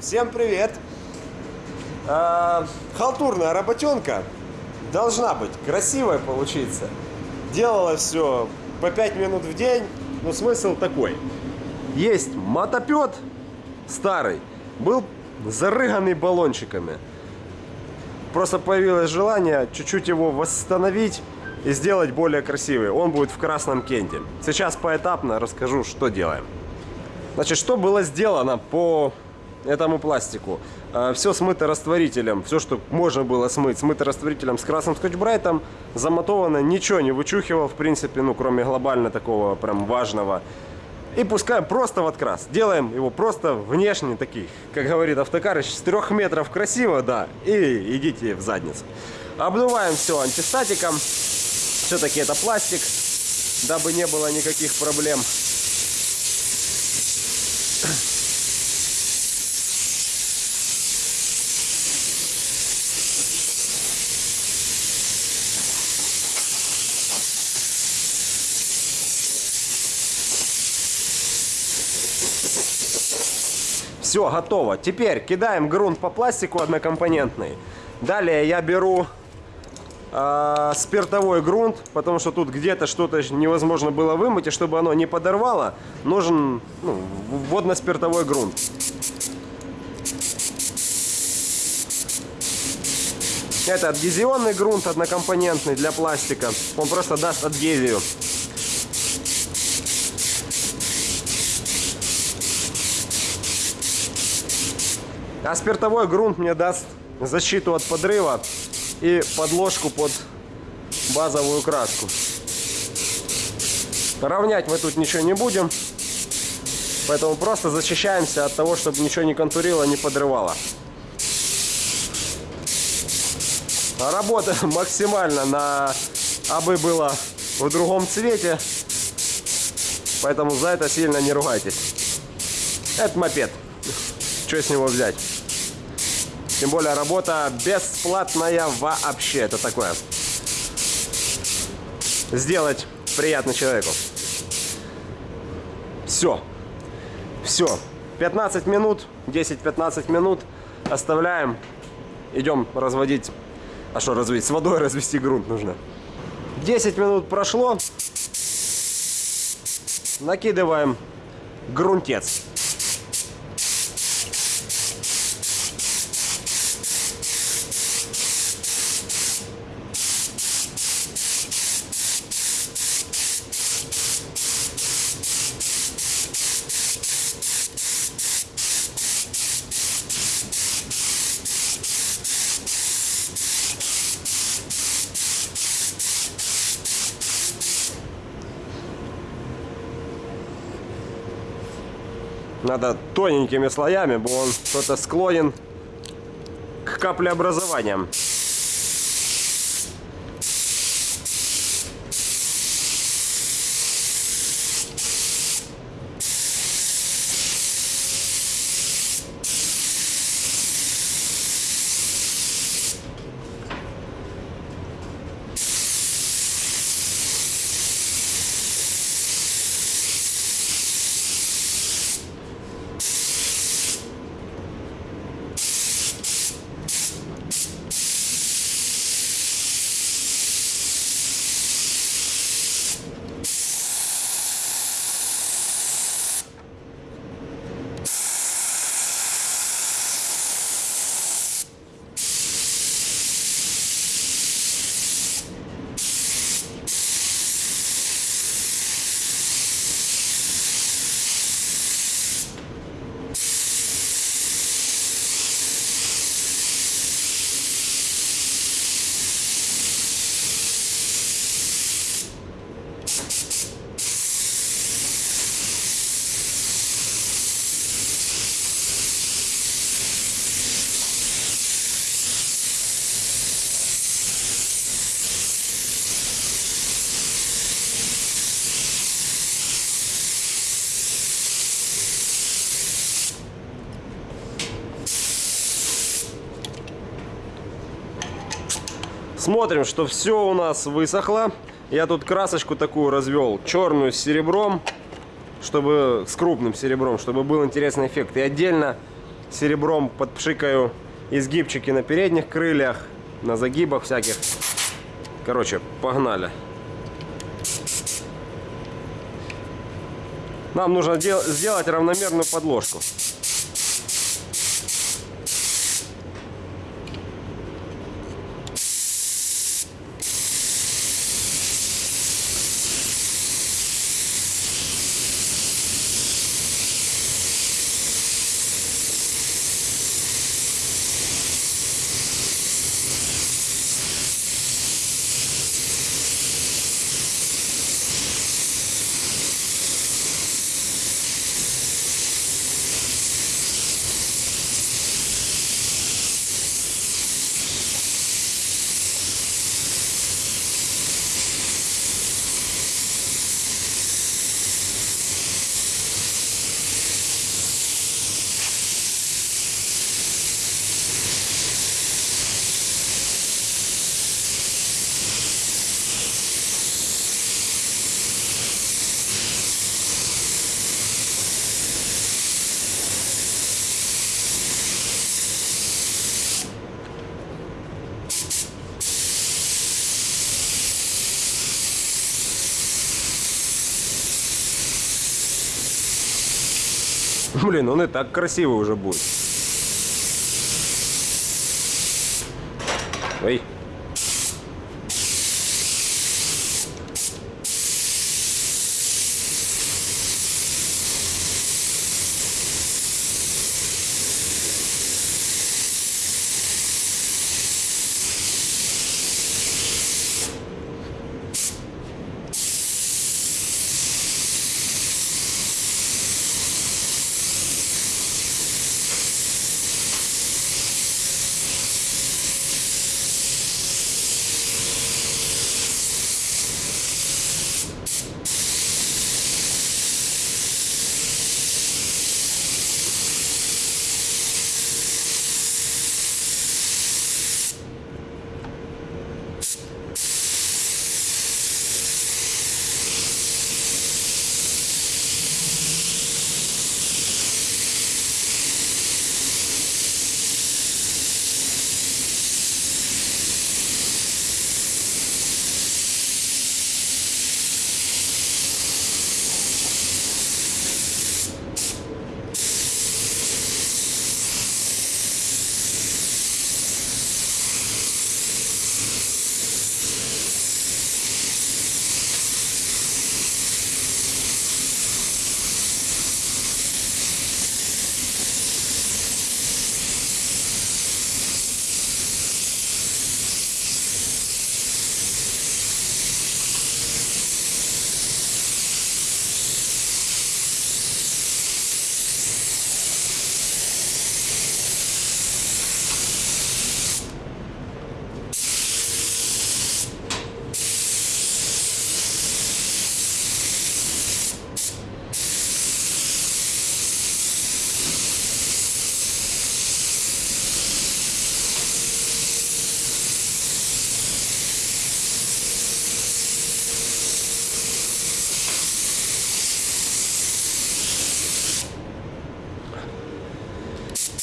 Всем привет! А, халтурная работенка должна быть красивой получиться. Делала все по 5 минут в день, но смысл такой. Есть мотопед старый, был зарыганный баллончиками. Просто появилось желание чуть-чуть его восстановить и сделать более красивый. Он будет в красном кенте. Сейчас поэтапно расскажу, что делаем. Значит, что было сделано по этому пластику? Все смыто растворителем, все, что можно было смыть, смыто растворителем с красным скотч-брайтом, замотовано, ничего не вычухивал, в принципе, ну, кроме глобально такого прям важного. И пускаем просто в открас. Делаем его просто внешне таких, как говорит автокарыч, с трех метров красиво, да, и идите в задницу. Обдуваем все антистатиком. Все-таки это пластик, дабы не было никаких проблем. Все, готово. Теперь кидаем грунт по пластику однокомпонентный. Далее я беру э, спиртовой грунт, потому что тут где-то что-то невозможно было вымыть, и чтобы оно не подорвало, нужен ну, водно-спиртовой грунт. Это адгезионный грунт однокомпонентный для пластика. Он просто даст адгезию. А спиртовой грунт мне даст защиту от подрыва и подложку под базовую краску. Равнять мы тут ничего не будем. Поэтому просто защищаемся от того, чтобы ничего не контурило, не подрывало. Работа максимально на абы было в другом цвете. Поэтому за это сильно не ругайтесь. Это мопед. Что с него взять? Тем более работа бесплатная вообще. Это такое. Сделать приятно человеку. Все. Все. 15 минут, 10-15 минут оставляем. Идем разводить. А что разводить? С водой развести грунт нужно. 10 минут прошло. Накидываем грунтец. Надо тоненькими слоями, бо он кто-то склонен к каплеобразованиям. Смотрим, что все у нас высохло. Я тут красочку такую развел, черную с серебром, чтобы с крупным серебром, чтобы был интересный эффект. И отдельно серебром подпшикаю изгибчики на передних крыльях, на загибах всяких. Короче, погнали. Нам нужно дел- сделать равномерную подложку. Блин, он и так красивый уже будет. Ой.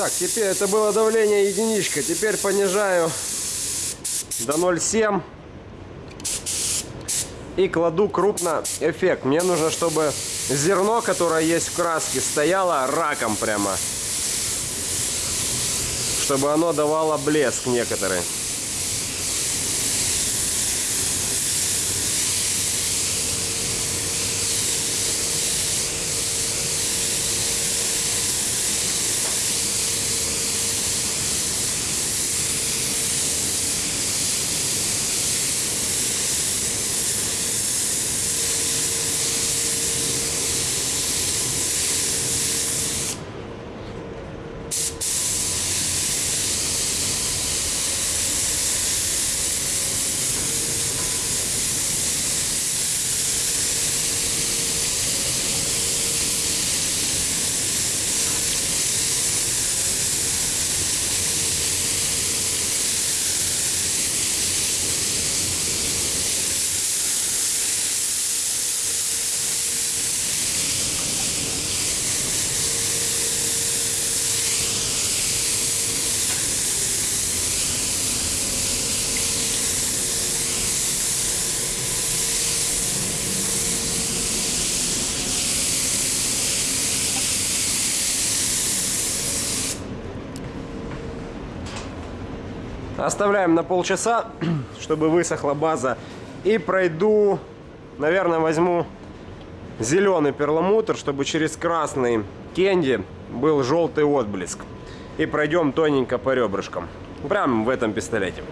Так, теперь это было давление единичка. Теперь понижаю до 0,7 и кладу крупно эффект. Мне нужно, чтобы зерно, которое есть в краске, стояло раком прямо. Чтобы оно давало блеск некоторый. Оставляем на полчаса, чтобы высохла база. И пройду, наверное, возьму зеленый перламутр, чтобы через красный кенди был желтый отблеск. И пройдем тоненько по ребрышкам. Прямо в этом пистолете,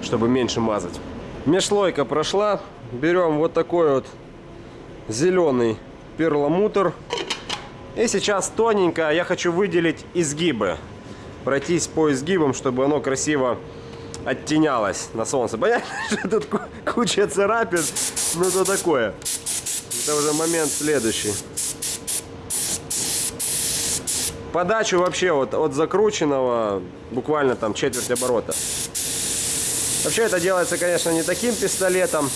чтобы меньше мазать. Межслойка прошла. Берем вот такой вот зеленый перламутр. И сейчас тоненько я хочу выделить изгибы. Пройтись по изгибам, чтобы оно красиво оттенялось на солнце. Понятно, что тут куча царапин, но это такое. Это уже момент следующий. Подачу вообще вот от закрученного буквально там четверть оборота. Вообще это делается, конечно, не таким пистолетом.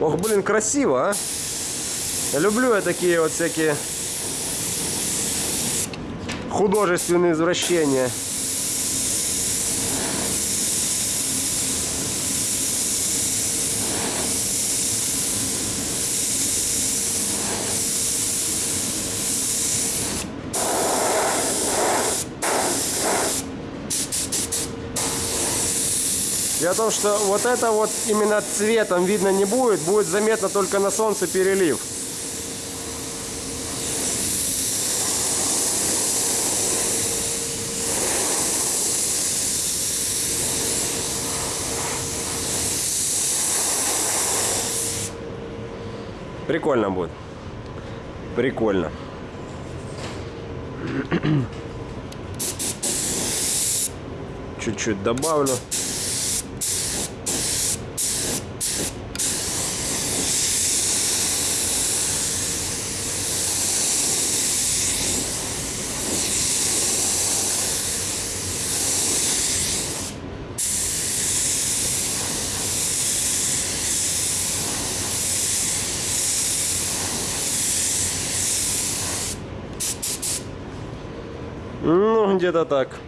Ох, блин, красиво, а? Люблю я такие вот всякие художественные извращения. Дело в том, что вот это вот именно цветом видно не будет, будет заметно только на солнце перелив. Прикольно будет. Прикольно. Чуть-чуть добавлю. Ну, где-то так.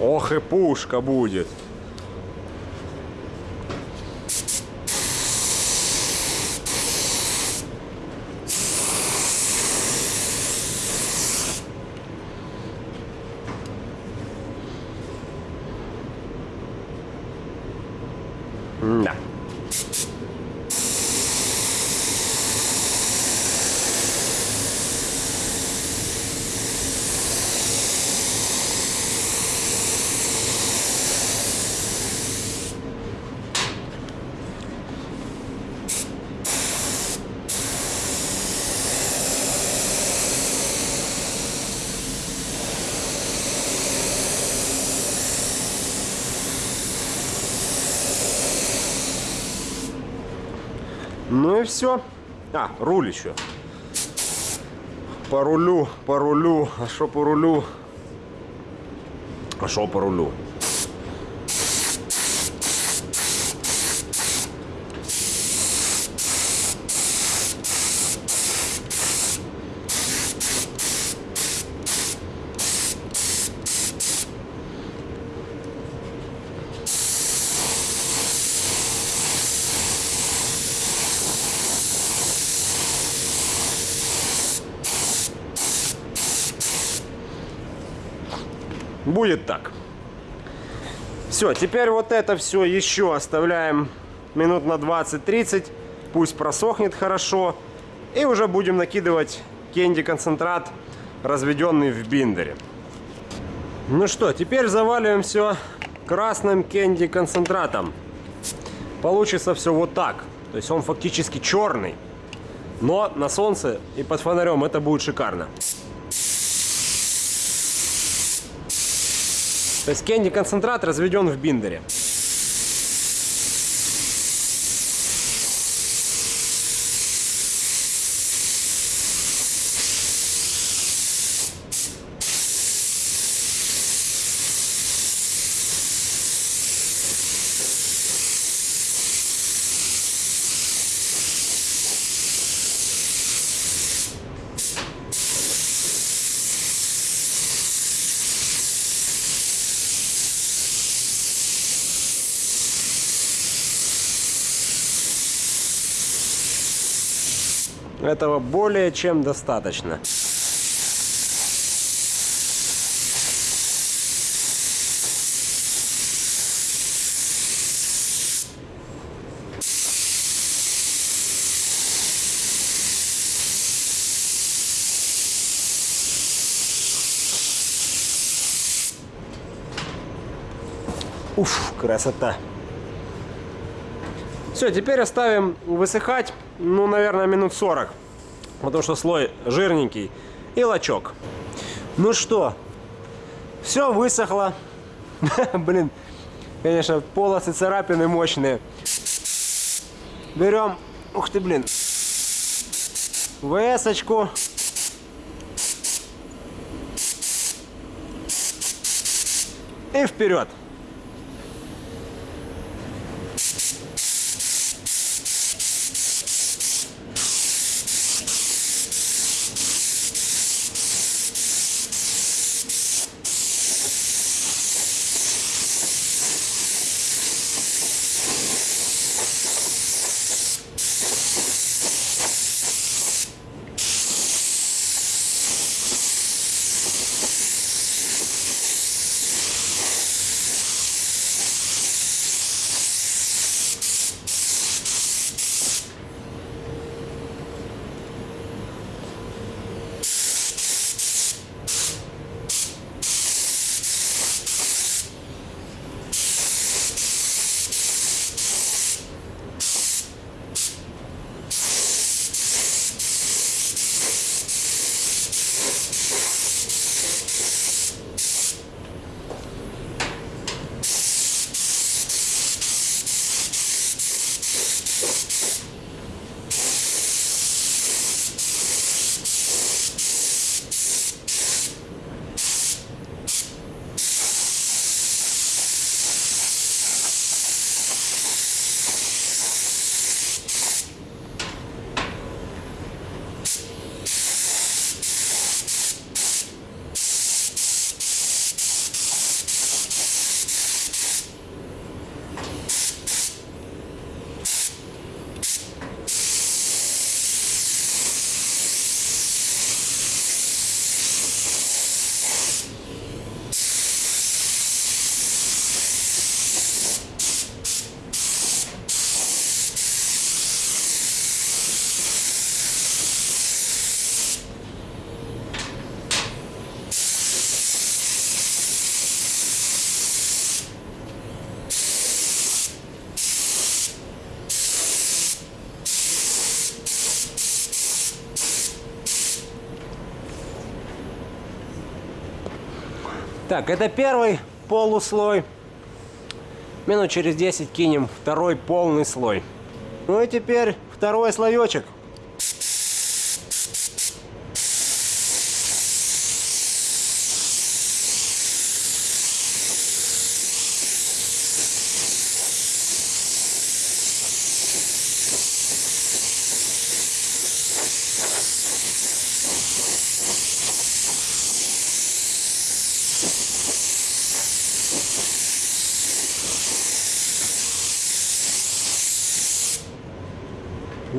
Ох и пушка будет. Ну и все. А, руль еще. По рулю, по рулю. А что по рулю? А что по рулю? Будет так. Все, теперь вот это все еще оставляем минут на 20-30. Пусть просохнет хорошо. И уже будем накидывать кенди концентрат, разведенный в биндере. Ну что, теперь заваливаем все красным кенди концентратом. Получится все вот так. То есть он фактически черный. Но на солнце и под фонарем это будет шикарно. То есть кенди концентрат разведен в биндере. Этого более чем достаточно. Уф, красота. Все, теперь оставим высыхать, ну, наверное, минут 40. Потому что слой жирненький и лачок. Ну что, все высохло. Блин, конечно, полосы царапины мощные. Берем, ух ты, блин, ВС-очку. И вперед. Так, это первый полуслой. Минут через 10 кинем второй полный слой. Ну и теперь второй слоечек.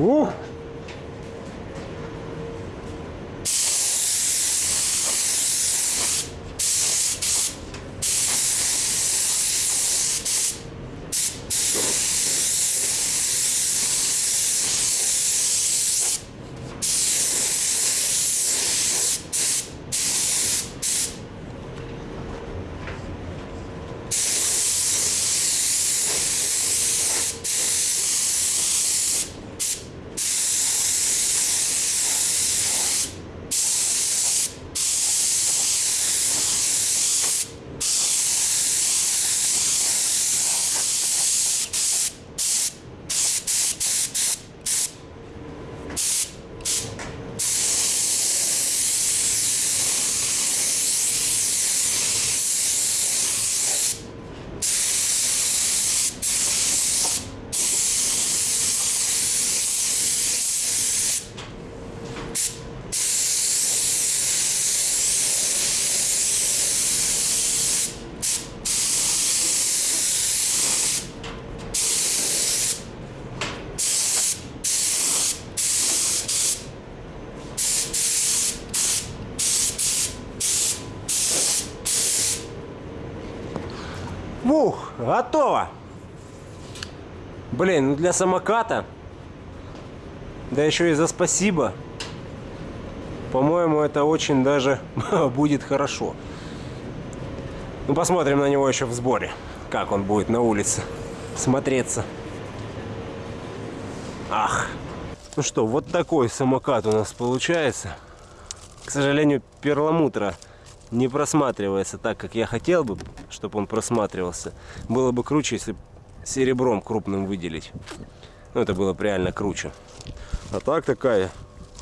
Ух! Фух, готово. Блин, ну для самоката, да еще и за спасибо, по-моему, это очень даже будет хорошо. Ну, посмотрим на него еще в сборе, как он будет на улице смотреться. Ах. Ну что, вот такой самокат у нас получается. К сожалению, перламутра не просматривается так, как я хотел бы, чтобы он просматривался. Было бы круче, если серебром крупным выделить. Ну, это было бы реально круче. А так такая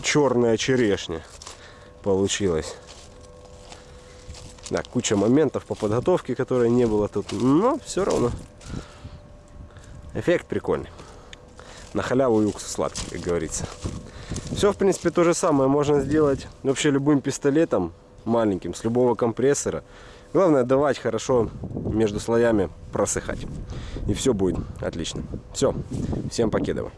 черная черешня получилась. Да, куча моментов по подготовке, которые не было тут. Но все равно. Эффект прикольный. На халяву и уксус сладкий, как говорится. Все, в принципе, то же самое можно сделать вообще любым пистолетом маленьким, с любого компрессора. Главное давать хорошо между слоями просыхать. И все будет отлично. Все, всем покедово.